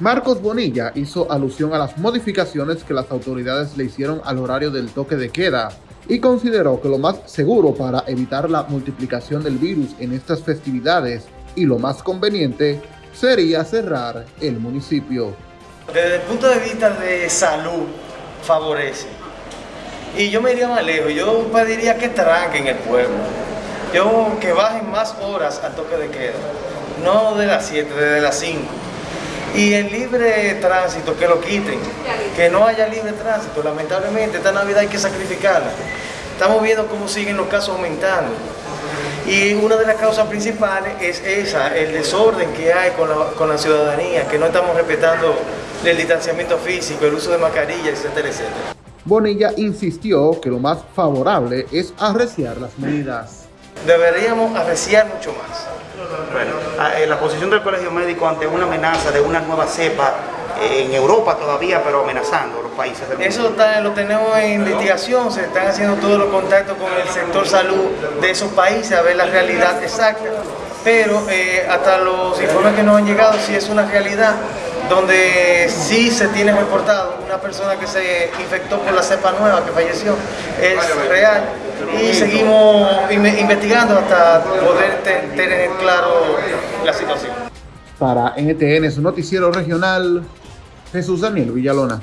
Marcos Bonilla hizo alusión a las modificaciones que las autoridades le hicieron al horario del toque de queda y consideró que lo más seguro para evitar la multiplicación del virus en estas festividades y lo más conveniente sería cerrar el municipio. Desde el punto de vista de salud, favorece. Y yo me iría más lejos, yo pediría que tranquen el pueblo. Yo que bajen más horas al toque de queda, no de las 7, de las 5. Y el libre tránsito, que lo quiten, que no haya libre tránsito. Lamentablemente, esta Navidad hay que sacrificarla. Estamos viendo cómo siguen los casos aumentando. Y una de las causas principales es esa, el desorden que hay con la, con la ciudadanía, que no estamos respetando el distanciamiento físico, el uso de mascarillas, etcétera, etcétera. Bonilla insistió que lo más favorable es arreciar las medidas. Deberíamos arreciar mucho más. Bueno, eh, la posición del Colegio Médico ante una amenaza de una nueva cepa eh, en Europa todavía, pero amenazando a los países del mundo. Eso está, lo tenemos en investigación, se están haciendo todos los contactos con el sector salud de esos países a ver la realidad exacta, pero eh, hasta los informes que nos han llegado sí es una realidad donde sí se tiene reportado una persona que se infectó por la cepa nueva que falleció, es real y seguimos investigando hasta poder tener claro la situación. Para NTN, su noticiero regional, Jesús Daniel Villalona.